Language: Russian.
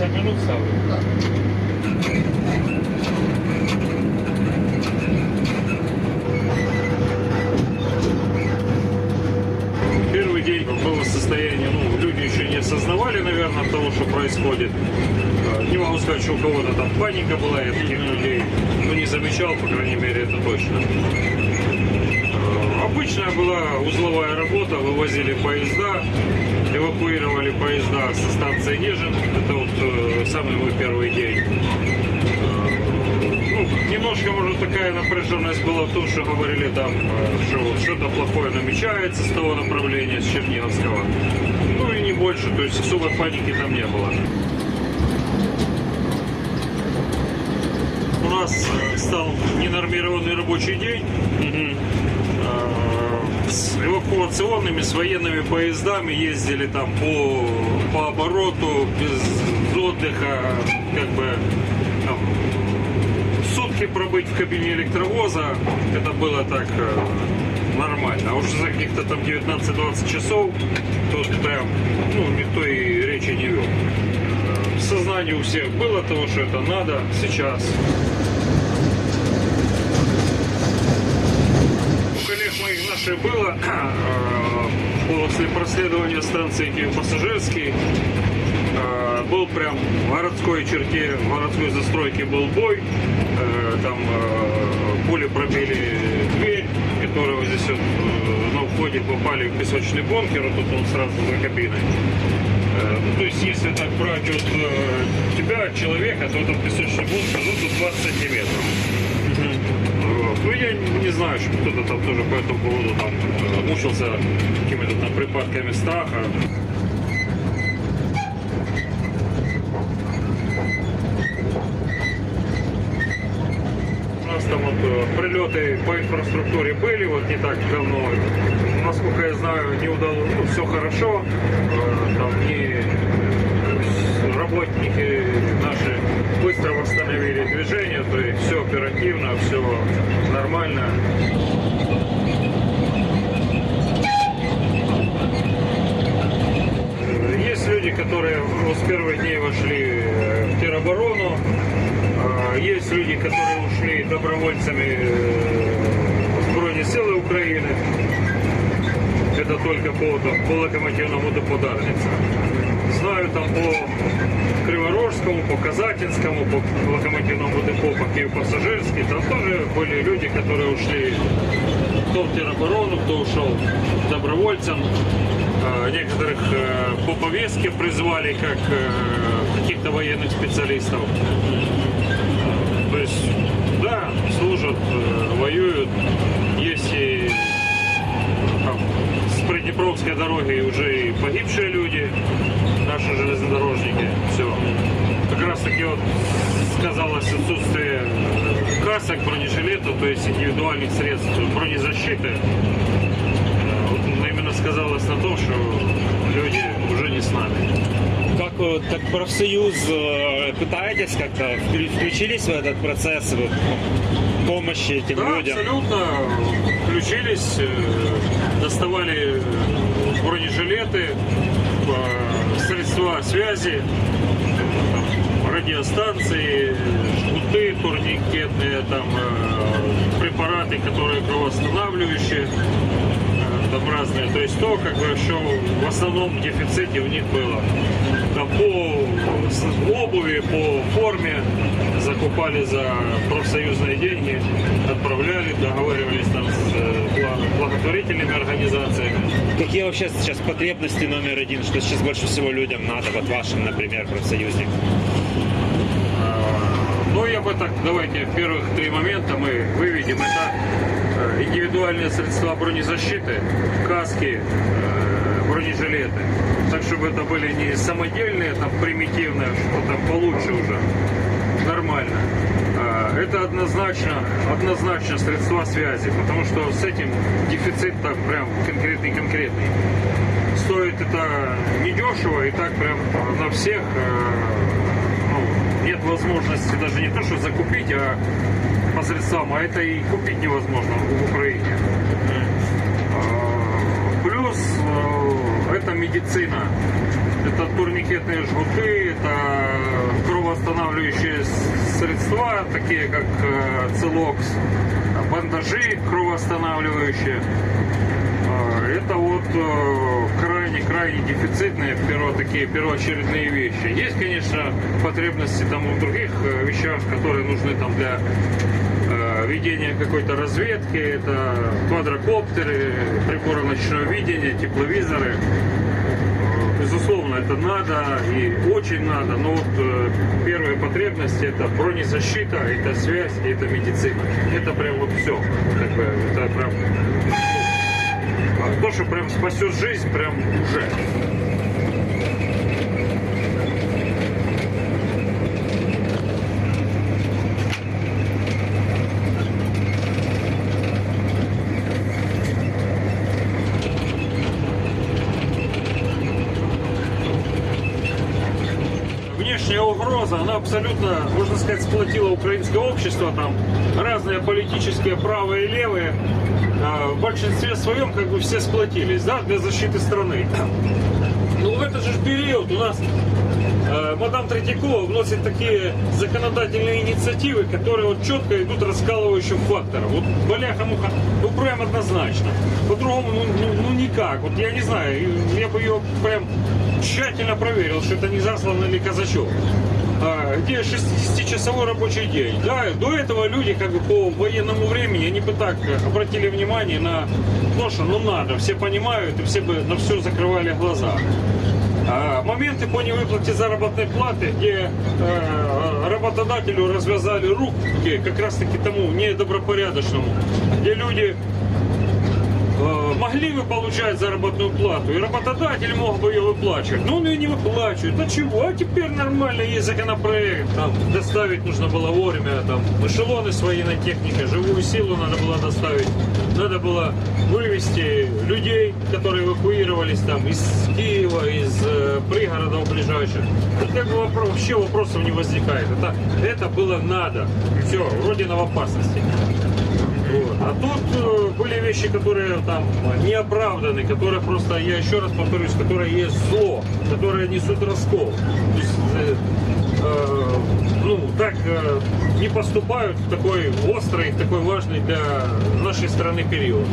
50 минут ставлю. Да. Первый день было состояние, ну, люди еще не осознавали, наверное, того, что происходит. Э, Не могу сказать, что у кого-то там паника была, я таких людей ну, не замечал, по крайней мере, это точно. Э, Обычная была узловая работа, вывозили поезда, эвакуировали поезда со станции Нежин. Это вот э, самый мой первый день. Ну, немножко, может, такая напряженность была в том, что говорили там, э, что что-то плохое намечается с того направления, с Черниговского. Ну и не больше, то есть особой паники там не было. У нас э, стал ненормированный рабочий день. Э, С эвакуационными, с военными поездами ездили там по, по обороту, без отдыха, как бы там, сутки пробыть в кабине электровоза, это было так э, нормально. А уж за каких-то там 19-20 часов тут прям, ну, никто и речи не вел. Э, Сознание у всех было того, что это надо сейчас. У наших было э, после проследования станции Киев-Пассажирский э, был прям в городской черте, в городской застройке был бой. Э, Там пули пробили дверь, которая вот здесь вот на входе попали в песочный бункер, вот тут он сразу за кабиной. Ну, То есть, если так брать от э, тебя, человека, то этот песочный бункер, ну, тут 20 сантиметров. Ну, я не знаю, что кто-то там тоже по этому поводу там э, мучился какими-то там припадками страха. У нас там вот э, прилеты по инфраструктуре были вот не так давно. Насколько я знаю, не удалось, ну, все хорошо. Э, Там не работники наши быстро восстановили движение, то есть все оперативно, все нормально. Есть люди, которые с первых дней вошли э, в тероборону, А, есть люди, которые ушли добровольцами э, в Збройні сили України. Это только по, по локомотивному депо Дарниця. Знаю там по Криворожскому, по Казатинскому, по локомотивному депо, по Киев-Пассажирский. Там тоже были люди, которые ушли кто в тероборону, кто ушел добровольцем. А, Некоторых э, по повестке призвали как э, каких-то военных специалистов. То есть, да, служат, э, воюют. Есть и там, с Приднепровской дороги уже и погибшие люди, наши железнодорожники. Все. Как раз таки вот сказалось отсутствие касок, бронежилета, то есть индивидуальных средств бронезащиты. Э, Вот именно сказалось на том, что люди уже не с нами. Как так профсоюз э, пытаетесь как-то вклю- включились в этот процесс вот, помощи этим Да, людям? абсолютно. Включились, э, доставали бронежилеты, связи, радиостанции, жгуты турникетные, там э, препараты, которые кровоостанавливающие, э, там разные. То есть то, как бы, что в основном дефиците у них было. Там по обуви, по форме закупали за профсоюзные деньги, отправляли, договаривались там с э, благотворительными организациями. Какие вообще сейчас потребности номер один, что сейчас больше всего людям надо, вот вашим, например, профсоюзник? Ну, я бы так, давайте первых три момента мы выведем. Это э, индивидуальные средства бронезащиты, каски, э, бронежилеты. Так, чтобы это были не самодельные, там, примитивные, что там получше уже, нормально. Это однозначно, однозначно средства связи, потому что с этим дефицит там прям конкретный-конкретный. Стоит это недешево и так прям на всех э, ну, нет возможности даже не то, что закупить, а по средствам, а это и купить невозможно в Украине. А, Плюс э, это медицина. Это турникетные жгуты, это кровоостанавливающие средства, такие как э, целокс, бандажи кровоостанавливающие. Э, Это вот крайне-крайне дефицитные перво, такие первоочередные вещи. Есть, конечно, потребности там в других э, вещах, которые нужны там для э, ведения какой-то разведки. Это квадрокоптеры, приборы ночного видения, тепловизоры. Безусловно, это надо и очень надо, но вот э, первые потребности это бронезащита, это связь, это медицина. Это прям вот все. Как бы, это прям а, то, что прям спасет жизнь, прям уже. Угроза, она абсолютно, можно сказать, сплотила украинское общество, там разные политические правые и левые, а, в большинстве своем как бы все сплотились, да, для защиты страны. Ну, в этот же период у нас э, мадам Третьякова вносит такие законодательные инициативы, которые вот четко идут раскалывающим фактором. Вот баляха-муха, ну прям однозначно. По-другому, ну, ну, ну никак. Вот я не знаю, я бы ее прям тщательно проверил, что это не заслан или казачок. А, где 60-часовой рабочий день. Да, до этого люди как бы по военному времени, они бы так обратили внимание на то, что ну надо, все понимают и все бы на все закрывали глаза. А, моменты по невыплате заработной платы, где э, работодателю развязали руки, как раз таки тому недобропорядочному, где люди могли бы получать заработную плату, и работодатель мог бы ее выплачивать, но он ее не выплачивает. А чего? А теперь нормально есть законопроект, там доставить нужно было вовремя, там эшелоны с военной техникой, живую силу надо было доставить, надо было вывести людей, которые эвакуировались там из Киева, из э, пригородов ближайших. Тут как бы вопрос, вообще вопросов не возникает. Это, это было надо. Все, Родина в опасности. Вот. А тут э, были вещи, которые там не оправданы, которые просто, я еще раз повторюсь, которые есть зло, которые несут раскол. То есть, э, э, ну, так э, не поступают в такой острый, в такой важный для нашей страны период.